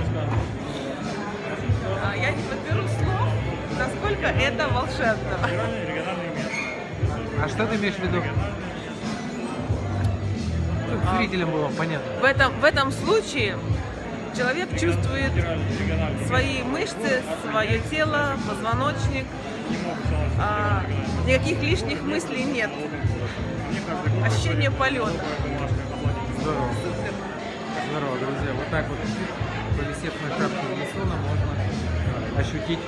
вообще а, я не подберу слов, насколько это волшебно. А что ты имеешь в виду? Чтобы а. зрителям было понятно. В этом, в этом случае человек чувствует свои мышцы, свое тело, позвоночник. А, никаких лишних мыслей нет. Ощущение полета. Здорово. Здорово, друзья. Вот так вот повисев на шапке Вильсона, можно ощутить